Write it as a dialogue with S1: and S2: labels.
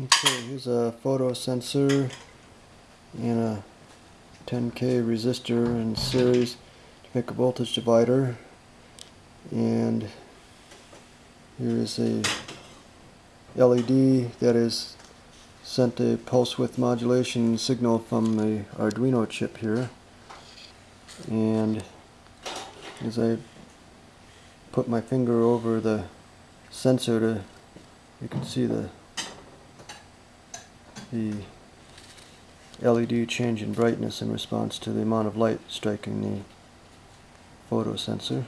S1: Okay, here's a photo sensor and a 10k resistor in series to make a voltage divider. And here is a LED that is sent a pulse width modulation signal from the Arduino chip here. And as I put my finger over the sensor to you can see the the LED change in brightness in response to the amount of light striking the photo sensor.